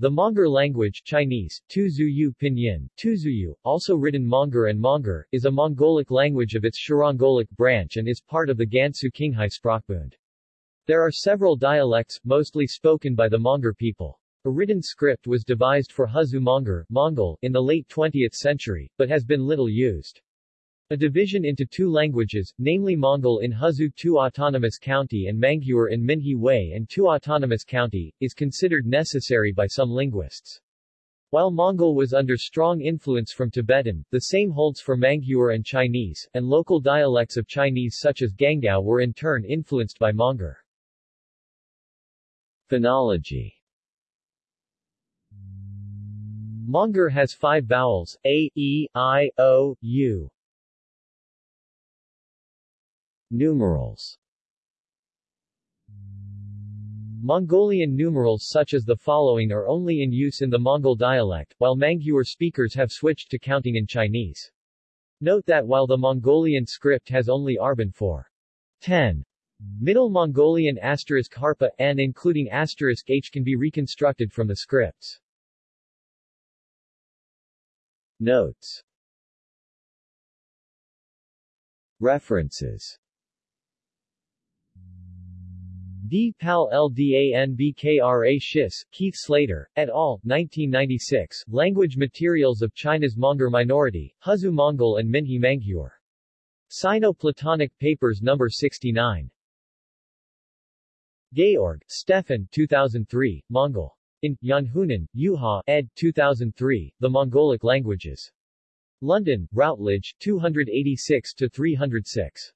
The Monguor language Chinese, Tuzuyu Pinyin, Tuzuyu, also written Monguor and Monguor, is a Mongolic language of its Shirongolic branch and is part of the Gansu Qinghai Sprachbund. There are several dialects, mostly spoken by the Monguor people. A written script was devised for Huzhu Monguor, Mongol, in the late 20th century, but has been little used. A division into two languages, namely Mongol in Huzhu Tu Autonomous County and Manguor in Minhe Hui and Tu Autonomous County, is considered necessary by some linguists. While Mongol was under strong influence from Tibetan, the same holds for Manguor and Chinese, and local dialects of Chinese such as Gangou were in turn influenced by Monguor. Phonology Monguor has five vowels, a, e, i, o, u. Numerals Mongolian numerals such as the following are only in use in the Mongol dialect, while Manguor speakers have switched to counting in Chinese. Note that while the Mongolian script has only Arban for 10, Middle Mongolian asterisk harpa n including asterisk h can be reconstructed from the scripts. Notes References D. Pal LDANBKRA Schiss, Keith Slater, et al., 1996, Language Materials of China's Monguor Minority, Huzhu Mongol and Minhe Manguor. Sino-Platonic Papers No. 69. Georg, Stefan 2003, Mongol. In, Janhunen, Juha, ed. 2003, The Mongolic Languages. London, Routledge, 286-306.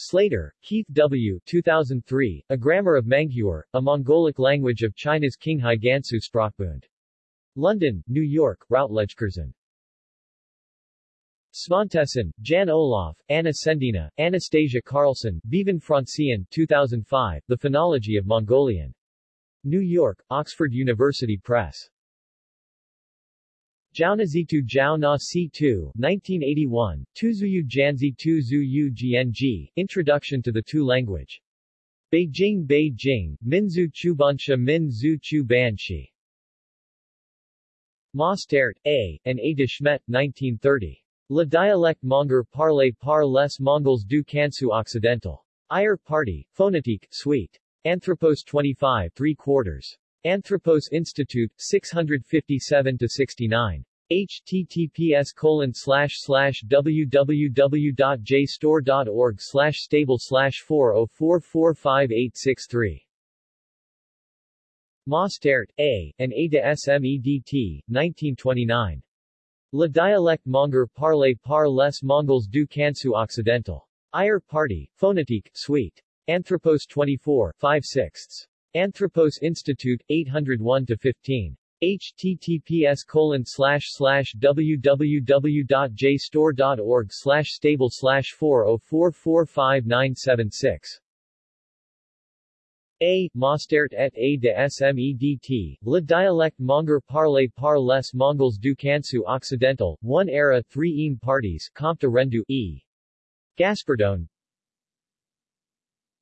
Slater, Keith W. 2003, A Grammar of Manguor, a Mongolic language of China's Qinghai Gansu Sprachbund. London, New York, Routledgecurzon. Svantesson, Jan Olof, Anna Tsendina, Anastasia Karlsson, Bevan Franzén 2005, The Phonology of Mongolian. New York, Oxford University Press. Jiaonazitu Jiao Na C2, 1981, Tuzuyu Janzi Tuzuyu Gng, Introduction to the Tu language. Beijing Beijing, Minzu Chubanshe Minzu Chubanshe. Mostert, A., and A. de Smedt, 1930. Le dialecte monguor parlé par les Mongols du Kansu Occidental. Ayer Party, Phonetique, Suite. Anthropos 25 3 quarters. Anthropos Institute, 657-69. https colon slash slash www.jstor.org slash stable slash 404458863 Mostert, A., and A de Smedt, 1929. Le dialecte monguor parlé par les Mongols du Kansu Occidental. Ayer Party, Phonetique, Suite. Anthropos 24 5 6 Anthropos Institute, 801-15. https colon slash stable slash 4044596 A. Mostert et A de Smedt, Le dialecte monguor parlé par les Mongols du Kansu Occidental, one era three im parties Comte Rendu, E. Gaspardone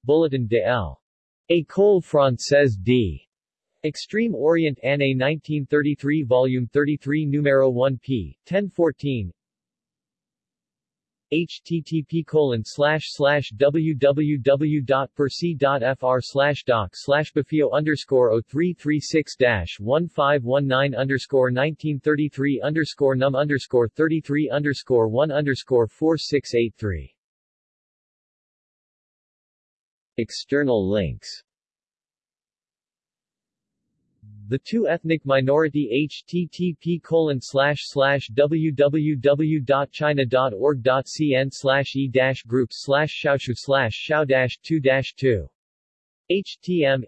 Bulletin de L. École Française d. Extreme Orient Année 1933 Volume 33 Numero 1 p. 1014 http colon slash slash www.persee.fr slash doc slash befeo underscore 0336 dash 1519 underscore 1933 underscore num underscore 33 underscore 1 underscore 4683 External links. The two ethnic minority http colon slash slash www.china.org.cn slash e dash groups slash shaoshu slash xiao dash 2 dash 2 htm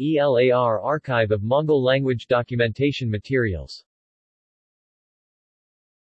ELAR Archive of Mongol Language Documentation Materials